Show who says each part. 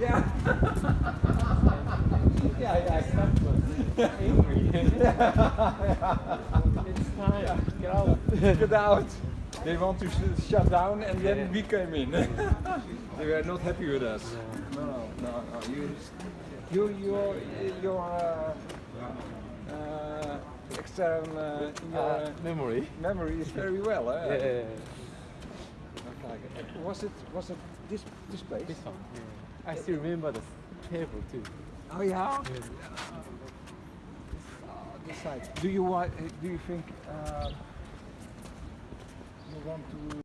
Speaker 1: Yeah. yeah, yeah.
Speaker 2: angry. it's time. Get out.
Speaker 1: Get out. They want to sh- shut down, and then we came in. they were not happy with us. No, no, no, no. You, you, your, your uh, uh, extern uh, in your
Speaker 2: Uh,
Speaker 1: uh,
Speaker 2: memory.
Speaker 1: memory is very well. Eh?
Speaker 2: Yeah, yeah, yeah.
Speaker 1: Was it was it this this place?
Speaker 2: This one. I still remember the table too.
Speaker 1: Oh yeah.
Speaker 2: Yeah.
Speaker 1: Uh, side. Do you want? Do you think uh, you want to?